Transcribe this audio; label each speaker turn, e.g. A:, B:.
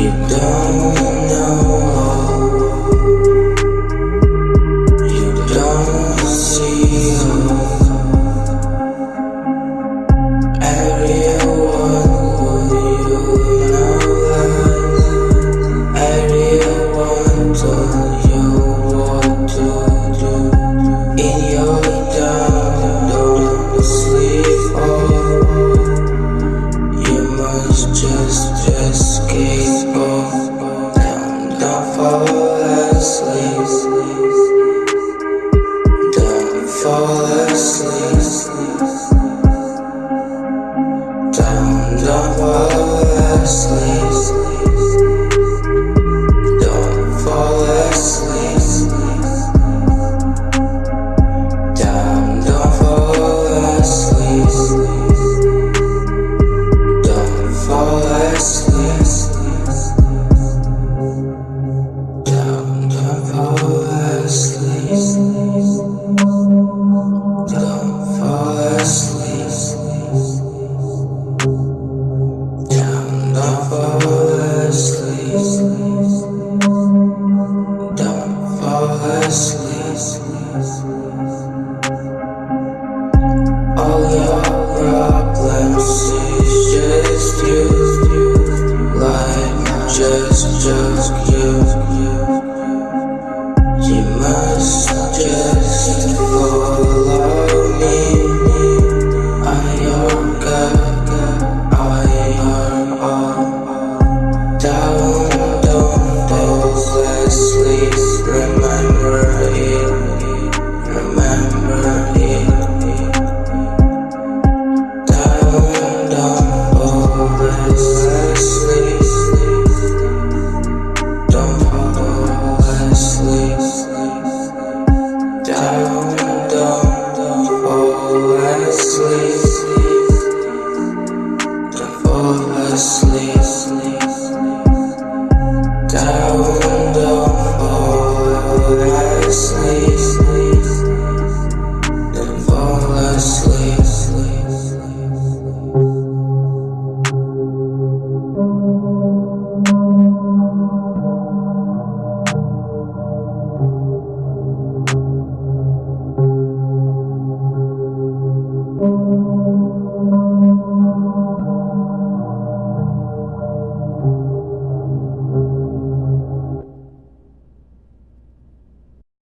A: you down. last. must just go. Sleep, sleep, to fall asleep.